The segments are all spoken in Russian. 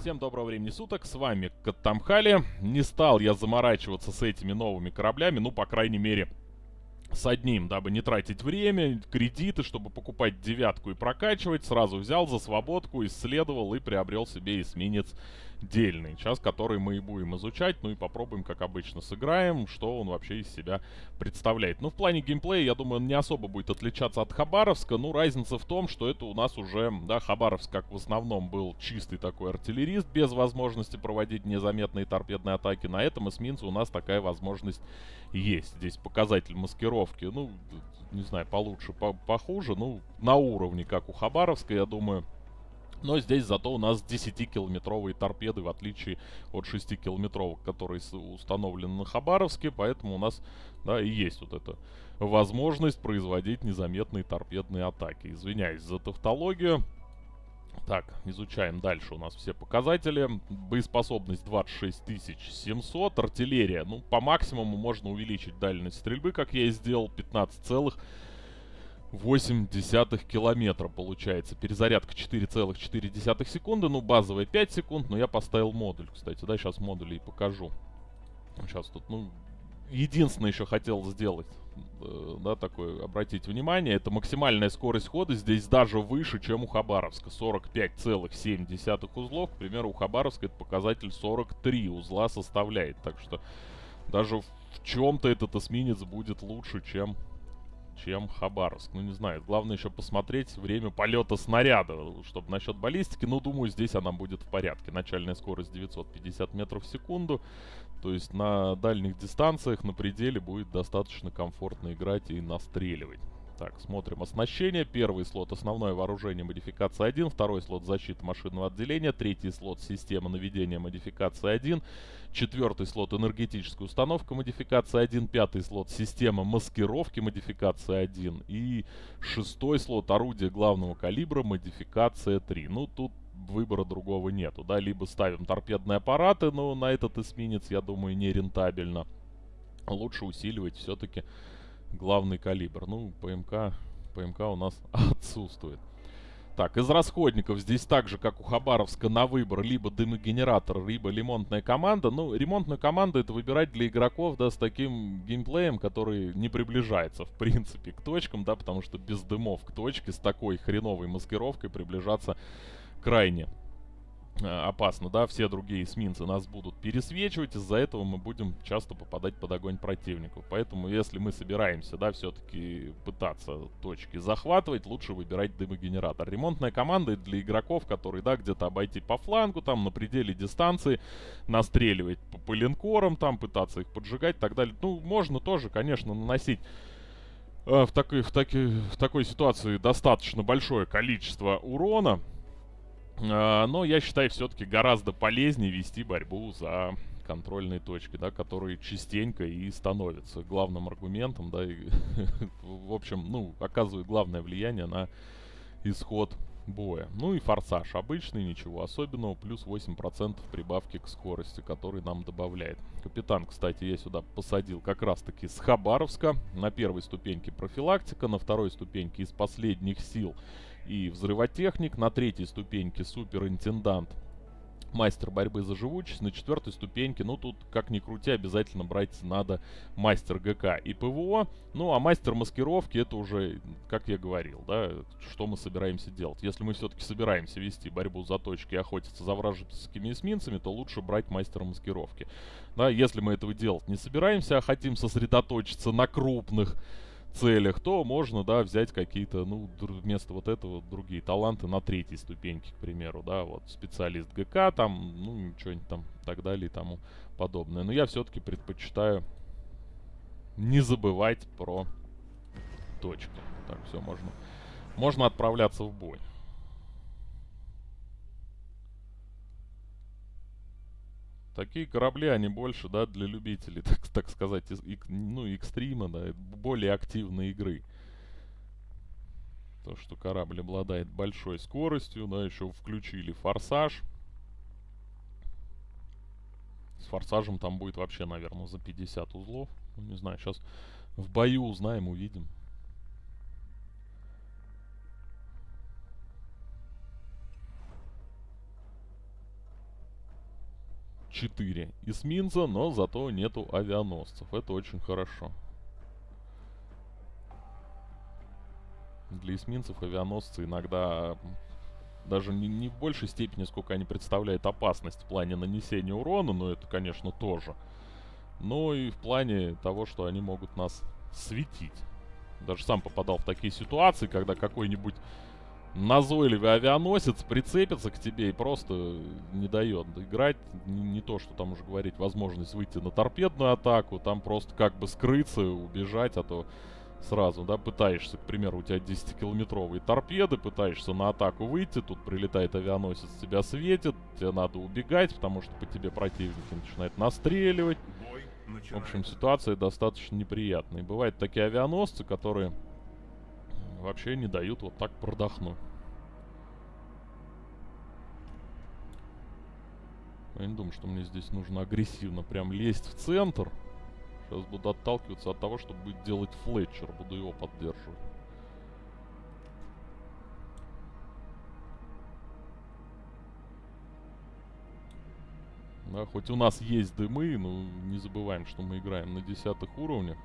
Всем доброго времени суток, с вами Каттамхали. Не стал я заморачиваться с этими новыми кораблями, ну, по крайней мере, с одним, дабы не тратить время, кредиты, чтобы покупать девятку и прокачивать. Сразу взял за свободку, исследовал и приобрел себе эсминец дельный, сейчас который мы и будем изучать, ну и попробуем, как обычно, сыграем, что он вообще из себя представляет. Ну, в плане геймплея, я думаю, он не особо будет отличаться от Хабаровска, ну, разница в том, что это у нас уже, да, Хабаровск, как в основном, был чистый такой артиллерист, без возможности проводить незаметные торпедные атаки. На этом эсминце у нас такая возможность есть. Здесь показатель маскировки, ну, не знаю, получше, по похуже, ну, на уровне, как у Хабаровска, я думаю, но здесь зато у нас 10-километровые торпеды, в отличие от 6-километровых, которые установлены на Хабаровске. Поэтому у нас, да, и есть вот эта возможность производить незаметные торпедные атаки. Извиняюсь за тавтологию. Так, изучаем дальше у нас все показатели. Боеспособность 26700, артиллерия. Ну, по максимуму можно увеличить дальность стрельбы, как я и сделал, 15 целых 8 десятых километра получается. Перезарядка 4,4 секунды. Ну, базовая 5 секунд, но я поставил модуль, кстати. Да, сейчас модули и покажу. Сейчас тут, ну, единственное еще хотел сделать, э, да, такое, обратить внимание, это максимальная скорость хода здесь даже выше, чем у Хабаровска. 45,7 узлов. К примеру, у Хабаровска это показатель 43 узла составляет. Так что даже в чем-то этот эсминец будет лучше, чем чем Хабаровск. Ну, не знаю. Главное еще посмотреть время полета снаряда, чтобы насчет баллистики. Ну, думаю, здесь она будет в порядке. Начальная скорость 950 метров в секунду. То есть на дальних дистанциях, на пределе будет достаточно комфортно играть и настреливать. Так, смотрим. Оснащение. Первый слот основное вооружение модификация 1, второй слот защита машинного отделения, третий слот система наведения модификация 1, четвертый слот энергетическая установка модификация 1, пятый слот система маскировки модификация 1 и шестой слот орудие главного калибра модификация 3. Ну, тут выбора другого нету, да, либо ставим торпедные аппараты, но на этот эсминец, я думаю, не рентабельно. Лучше усиливать все-таки главный калибр. Ну, ПМК, ПМК у нас отсутствует. Так, из расходников здесь так же, как у Хабаровска, на выбор либо дымогенератор, либо ремонтная команда. Ну, ремонтную команду это выбирать для игроков, да, с таким геймплеем, который не приближается, в принципе, к точкам, да, потому что без дымов к точке с такой хреновой маскировкой приближаться крайне опасно, да, все другие эсминцы нас будут пересвечивать, из-за этого мы будем часто попадать под огонь противников. Поэтому, если мы собираемся, да, все-таки пытаться точки захватывать, лучше выбирать дымогенератор. Ремонтная команда для игроков, которые, да, где-то обойти по флангу, там, на пределе дистанции, настреливать по, по линкорам, там, пытаться их поджигать и так далее. Ну, можно тоже, конечно, наносить э, в, такой, в, таки, в такой ситуации достаточно большое количество урона, но я считаю все-таки гораздо полезнее вести борьбу за контрольные точки, да, которые частенько и становятся главным аргументом, да, и, в общем, ну, оказывают главное влияние на исход боя. Ну и форсаж обычный, ничего особенного, плюс 8% прибавки к скорости, который нам добавляет. Капитан, кстати, я сюда посадил как раз-таки с Хабаровска. На первой ступеньке профилактика, на второй ступеньке из последних сил и взрывотехник, на третьей ступеньке суперинтендант, мастер борьбы за живучесть, на четвертой ступеньке, ну тут, как ни крути, обязательно брать надо мастер ГК и ПВО, ну а мастер маскировки это уже, как я говорил, да, что мы собираемся делать. Если мы все-таки собираемся вести борьбу за точки и охотиться за вражескими эсминцами, то лучше брать мастера маскировки. Да, если мы этого делать не собираемся, а хотим сосредоточиться на крупных целях, то можно, да, взять какие-то, ну, вместо вот этого другие таланты на третьей ступеньке, к примеру, да, вот специалист ГК там, ну, что-нибудь там, так далее и тому подобное. Но я все-таки предпочитаю не забывать про точки. Так, все, можно, можно отправляться в бой. Такие корабли, они больше, да, для любителей, так, так сказать, из, ну, экстрима, да, более активной игры. То, что корабль обладает большой скоростью, да, еще включили форсаж. С форсажем там будет вообще, наверное, за 50 узлов. Ну, не знаю, сейчас в бою узнаем, увидим. 4 эсминца, но зато нету авианосцев. Это очень хорошо. Для эсминцев авианосцы иногда даже не, не в большей степени, сколько они представляют опасность в плане нанесения урона, но это, конечно, тоже. Но и в плане того, что они могут нас светить. Даже сам попадал в такие ситуации, когда какой-нибудь назойливый авианосец прицепится к тебе и просто не дает играть. Не, не то, что там уже говорить, возможность выйти на торпедную атаку, там просто как бы скрыться, убежать, а то сразу, да, пытаешься, к примеру, у тебя 10-километровые торпеды, пытаешься на атаку выйти, тут прилетает авианосец, тебя светит, тебе надо убегать, потому что по тебе противники начинают настреливать. В общем, ситуация достаточно неприятная. И бывают такие авианосцы, которые вообще не дают вот так продохнуть. Я не думаю, что мне здесь нужно агрессивно прям лезть в центр. Сейчас буду отталкиваться от того, что будет делать Флетчер. Буду его поддерживать. Да, хоть у нас есть дымы, но не забываем, что мы играем на десятых уровнях.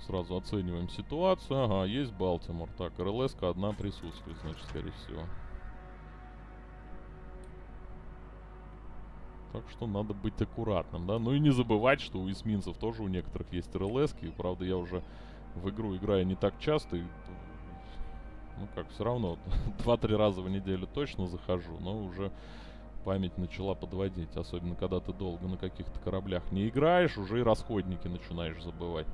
Сразу оцениваем ситуацию. Ага, есть Балтимор. Так, рлс одна присутствует, значит, скорее всего. Так что надо быть аккуратным, да. Ну и не забывать, что у эсминцев тоже у некоторых есть рлс -ки. Правда, я уже в игру играю не так часто. И, ну как, все равно 2-3 раза в неделю точно захожу, но уже память начала подводить. Особенно, когда ты долго на каких-то кораблях не играешь, уже и расходники начинаешь забывать.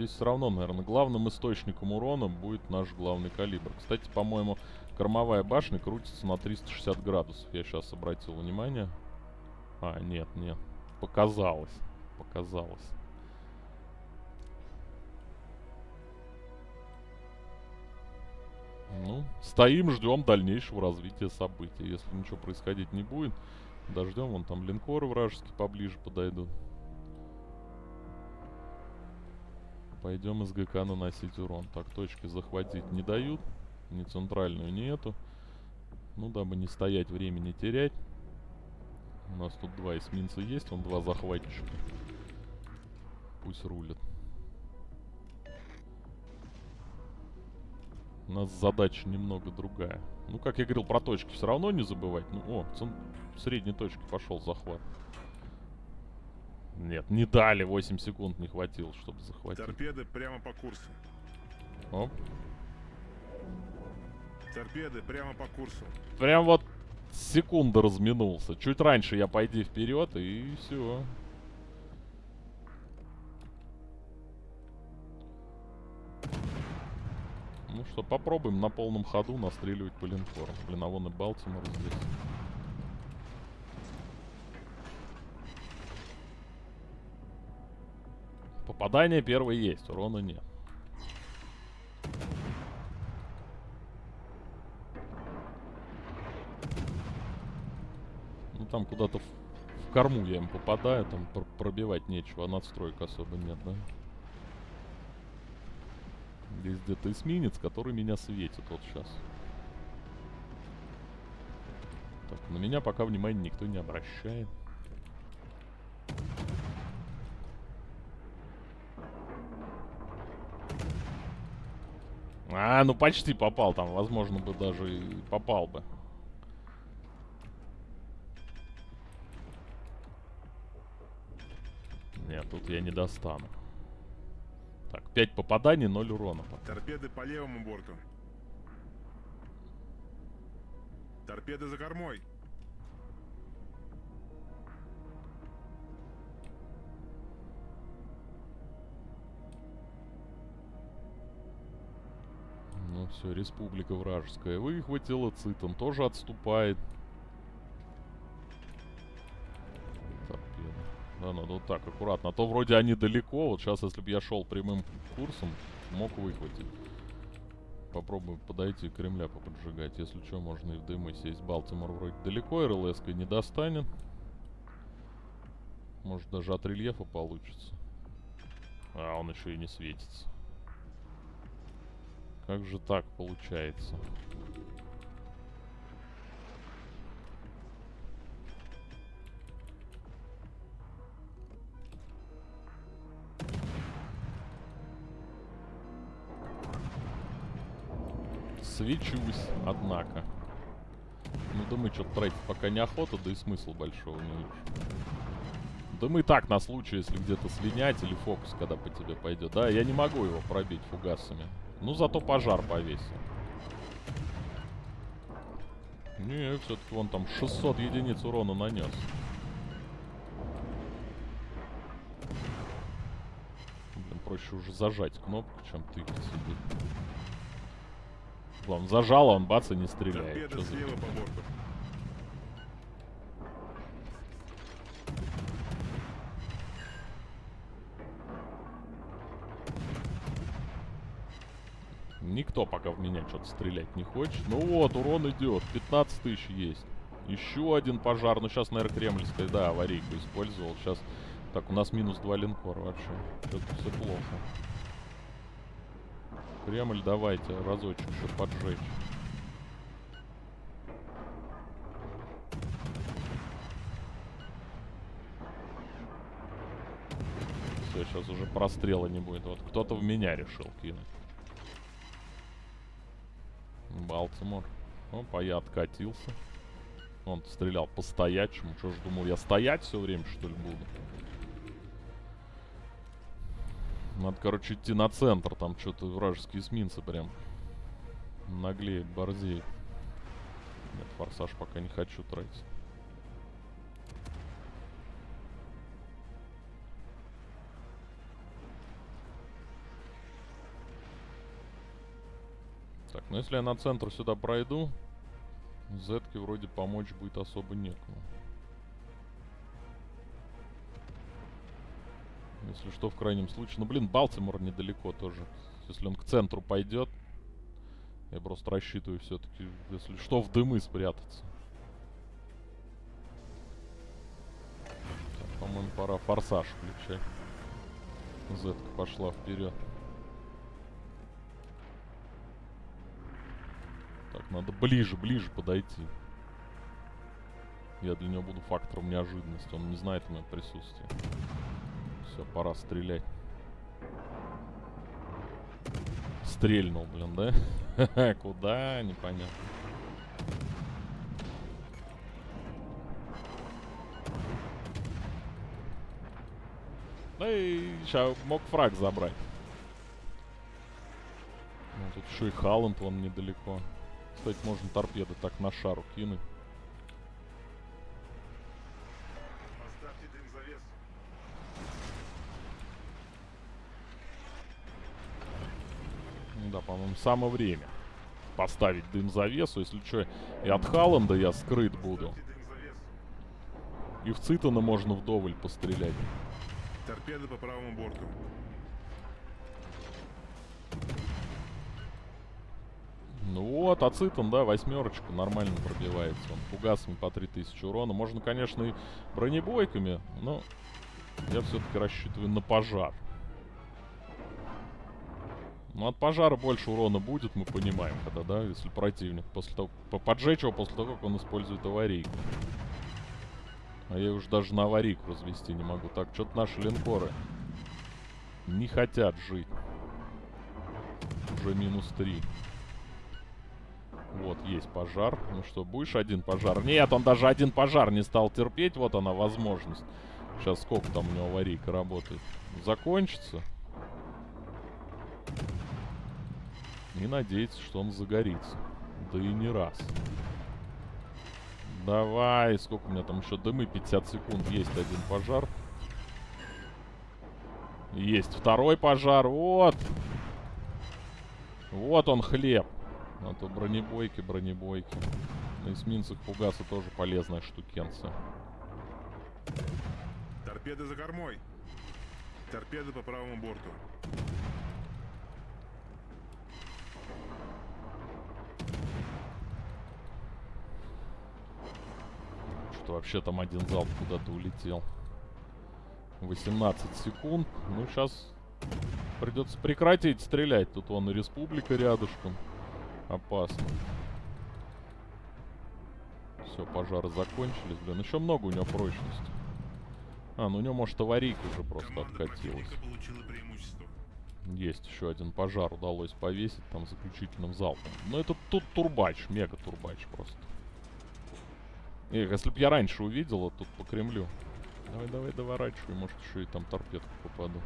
Здесь все равно, наверное, главным источником урона будет наш главный калибр. Кстати, по-моему, кормовая башня крутится на 360 градусов. Я сейчас обратил внимание. А, нет, нет. Показалось. Показалось. Ну, стоим, ждем дальнейшего развития событий. Если ничего происходить не будет, дождем, вон там линкоры вражеские поближе подойдут. Пойдем из ГК наносить урон. Так, точки захватить не дают. Ни центральную, ни эту. Ну, дабы не стоять, времени терять. У нас тут два эсминца есть, он два захватчика. Пусть рулят. У нас задача немного другая. Ну, как я говорил, про точки все равно не забывать. Ну, о, средней точке пошел захват. Нет, не дали, 8 секунд не хватило, чтобы захватить. Торпеды прямо по курсу. Оп. Торпеды прямо по курсу. Прям вот секунда разминулся. Чуть раньше я пойди вперед и все. Ну что, попробуем на полном ходу настреливать по линкорам. Блин, а вон и Балтимор здесь. Попадание первое есть, урона нет. Ну там куда-то в, в корму я им попадаю, там пр пробивать нечего, а надстроек особо нет, да? Здесь где-то эсминец, который меня светит вот сейчас. Так, на меня пока внимания никто не обращает. А, ну почти попал там. Возможно бы даже и попал бы. Нет, тут я не достану. Так, 5 попаданий, 0 урона. Торпеды по левому борту. Торпеды за кормой. Все, республика вражеская выхватила, Цитон тоже отступает. Да, надо вот так, аккуратно. А то вроде они далеко. Вот сейчас, если бы я шел прямым курсом, мог выхватить. Попробуем подойти к Кремля поподжигать. Если что, можно и в дымы сесть. Балтимор вроде далеко, рлс не достанет. Может даже от рельефа получится. А, он еще и не светится. Как же так получается? Свечусь, однако. Ну да мы что-то тратить пока неохота, да и смысла большого не вижу. Да мы так на случай, если где-то слинять или фокус, когда по тебе пойдет. Да, я не могу его пробить фугасами. Ну, зато пожар повесил. Не, все-таки он там 600 единиц урона нанес. Блин, проще уже зажать кнопку, чем тыкать сидеть. Главное, зажал, а он бац и не стреляет. Торпеда слева по борту. Никто пока в меня что-то стрелять не хочет. Ну вот, урон идет. 15 тысяч есть. Еще один пожар. Ну сейчас, наверное, кремльская, да, аварийку использовал. Сейчас... Так, у нас минус два линкора вообще. Что-то все плохо. Кремль давайте разочек еще поджечь. Сейчас уже прострела не будет. Вот кто-то в меня решил кинуть. Балтимор. Опа, я откатился. Он стрелял по стоячему. Что ж, думал, я стоять все время, что ли, буду? Надо, короче, идти на центр. Там что-то вражеские эсминцы прям наглеют, борзеют. Нет, форсаж пока не хочу тратить. Так, ну если я на центр сюда пройду, Зетке вроде помочь будет особо некому. Если что, в крайнем случае. Ну, блин, Балтимор недалеко тоже. Если он к центру пойдет, я просто рассчитываю все-таки, если что, в дымы спрятаться. По-моему, пора форсаж включать. Зетка пошла вперед. Надо ближе, ближе подойти. Я для него буду фактором неожиданности. Он не знает о моем присутствии. Все, пора стрелять. Стрельнул, блин, да? Куда? Непонятно. Да и сейчас мог фраг забрать. Ну, тут еще и Халланд, вон недалеко. Кстати, можно торпеды так на шару кинуть. Ну Да, по-моему, самое время поставить дым завесу. Если что, и от Халланда я скрыт буду. И в Цитана можно вдоволь пострелять. Торпеды по правому борту. Ну вот, а Цитан, да, восьмерочку нормально пробивается. Он фугасами по 3000 урона. Можно, конечно, и бронебойками, но я все-таки рассчитываю на пожар. Ну, от пожара больше урона будет, мы понимаем, когда, да, если противник после того, по- поджечь его после того, как он использует аварийку. А я уж даже на аварийку развести не могу. Так, что-то наши линкоры не хотят жить. Уже минус 3. Вот, есть пожар. Ну что, будешь один пожар? Нет, он даже один пожар не стал терпеть. Вот она возможность. Сейчас сколько там у него аварийка работает? Закончится. И надеяться, что он загорится. Да и не раз. Давай, сколько у меня там еще дымы? 50 секунд. Есть один пожар. Есть второй пожар. Вот. Вот он хлеб. А то бронебойки, бронебойки. На эсминцах фугасы тоже полезная штукенция. Торпеды за кормой. Торпеды по правому борту. Что вообще там один залп куда-то улетел. 18 секунд. Ну, сейчас Придется прекратить стрелять. Тут вон и республика рядышком. Опасно. Все, пожары закончились, блин. Еще много у него прочности. А, ну у него, может, аварийка уже просто Команда откатилась. Есть еще один пожар удалось повесить там заключительным залпом. Но это тут турбач, мега турбач просто. Эх, если б я раньше увидел, вот тут по Кремлю. Давай, давай, доворачивай, может еще и там торпедку попаду.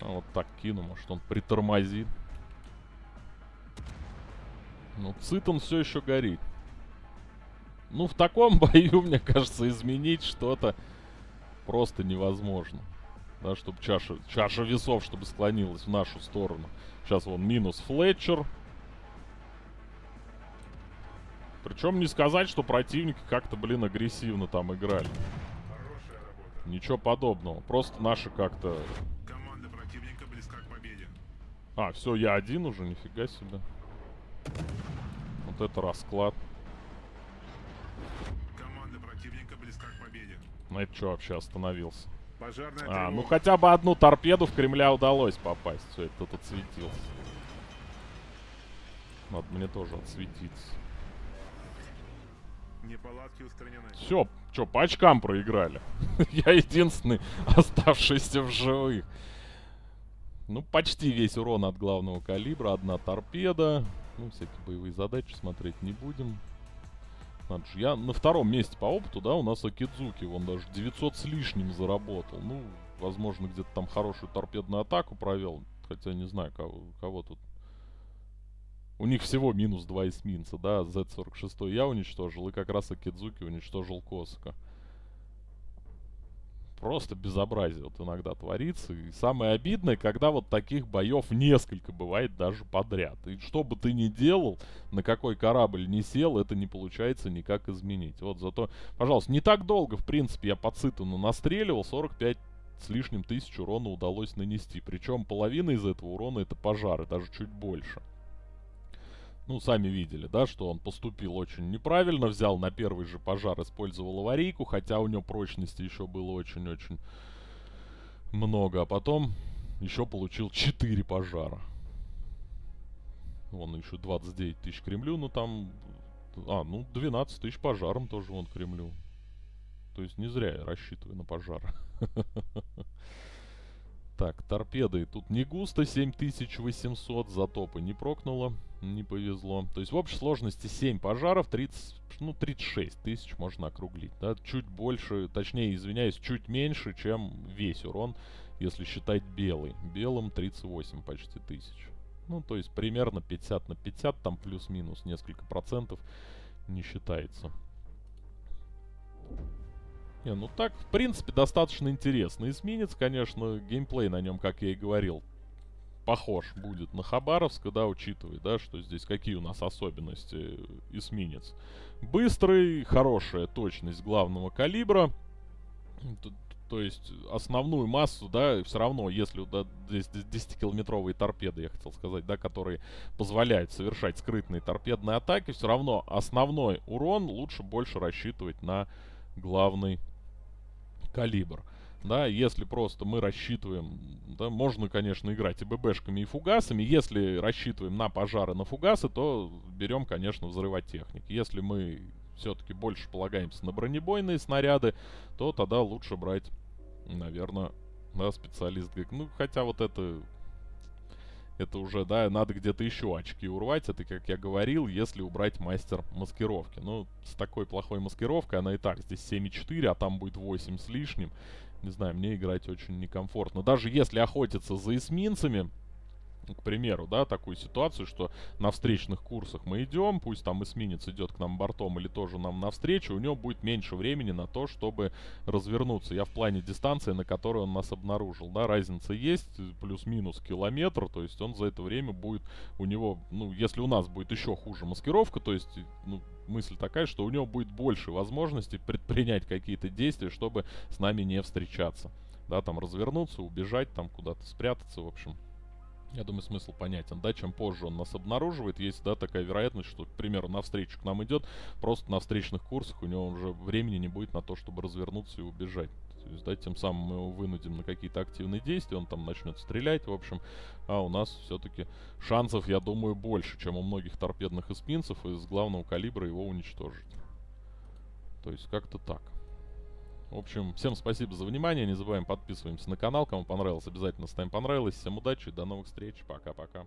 А вот так кину, может он притормозит. Ну, Цитон все еще горит. Ну, в таком бою, мне кажется, изменить что-то просто невозможно. Да, чтобы чаша, чаша весов, чтобы склонилась в нашу сторону. Сейчас вон минус Флетчер. Причем не сказать, что противники как-то, блин, агрессивно там играли. Ничего подобного. Просто наши как-то... Команда противника близка к победе. А, все, я один уже, нифига себе. Вот это расклад. Команда противника близка к победе. На это что вообще остановился? Пожарная А, ну хотя бы одну торпеду в Кремля удалось попасть. Все, это тут отсветился. Надо мне тоже отсветиться. Неполадки устранены. Все, что, по очкам проиграли. Я единственный оставшийся в живых. Ну, почти весь урон от главного калибра. Одна торпеда. Ну, всякие боевые задачи смотреть не будем. Надо же, я на втором месте по опыту, да, у нас Акидзуки. Он даже 900 с лишним заработал. Ну, возможно, где-то там хорошую торпедную атаку провел. Хотя не знаю, кого, кого тут. У них всего минус 2 эсминца, да, Z46 я уничтожил, и как раз Акидзуки уничтожил Косака. Просто безобразие вот иногда творится. И самое обидное, когда вот таких боев несколько бывает даже подряд. И что бы ты ни делал, на какой корабль не сел, это не получается никак изменить. Вот зато, пожалуйста, не так долго, в принципе, я по Цитану настреливал, 45 с лишним тысяч урона удалось нанести. Причем половина из этого урона это пожары, даже чуть больше. Ну, сами видели, да, что он поступил очень неправильно, взял на первый же пожар, использовал аварийку, хотя у него прочности еще было очень-очень много, а потом еще получил 4 пожара. Вон еще 29 тысяч Кремлю, ну там... А, ну 12 тысяч пожаром тоже вон Кремлю. То есть не зря я рассчитываю на пожар. Так, торпеды. Тут не густо, 7800, затопы не прокнуло, не повезло. То есть в общей сложности 7 пожаров, 30, ну 36 тысяч можно округлить. Да? Чуть больше, точнее, извиняюсь, чуть меньше, чем весь урон, если считать белый. Белым 38 почти тысяч. Ну, то есть примерно 50 на 50, там плюс-минус несколько процентов не считается. Не, ну так, в принципе, достаточно интересно. Эсминец, конечно, геймплей на нем, как я и говорил, похож будет на Хабаровск, да, учитывая, да, что здесь какие у нас особенности эсминец. Быстрый, хорошая точность главного калибра. Т- То есть основную массу, да, все равно, если да, здесь 10-километровые торпеды, я хотел сказать, да, которые позволяют совершать скрытные торпедные атаки, все равно основной урон лучше больше рассчитывать на главный калибр. Да, если просто мы рассчитываем, да, можно, конечно, играть и ББшками, и фугасами. Если рассчитываем на пожары, на фугасы, то берем, конечно, взрывотехник. Если мы все-таки больше полагаемся на бронебойные снаряды, то тогда лучше брать, наверное, да, специалист. Ну, хотя вот это это уже, да, надо где-то еще очки урвать. Это, как я говорил, если убрать мастер маскировки. Ну, с такой плохой маскировкой она и так здесь 7,4, а там будет 8 с лишним. Не знаю, мне играть очень некомфортно. Даже если охотиться за эсминцами, к примеру, да, такую ситуацию, что на встречных курсах мы идем, пусть там эсминец идет к нам бортом или тоже нам навстречу, у него будет меньше времени на то, чтобы развернуться. Я в плане дистанции, на которой он нас обнаружил, да, разница есть, плюс-минус километр, то есть он за это время будет, у него, ну, если у нас будет еще хуже маскировка, то есть, ну, мысль такая, что у него будет больше возможностей предпринять какие-то действия, чтобы с нами не встречаться. Да, там развернуться, убежать, там куда-то спрятаться, в общем. Я думаю, смысл понятен, да, чем позже он нас обнаруживает, есть, да, такая вероятность, что, к примеру, навстречу к нам идет, просто на встречных курсах у него уже времени не будет на то, чтобы развернуться и убежать. То есть, да, тем самым мы его вынудим на какие-то активные действия, он там начнет стрелять, в общем. А у нас все-таки шансов, я думаю, больше, чем у многих торпедных эсминцев из главного калибра его уничтожить. То есть как-то так. В общем, всем спасибо за внимание. Не забываем подписываемся на канал. Кому понравилось, обязательно ставим понравилось. Всем удачи, до новых встреч. Пока-пока.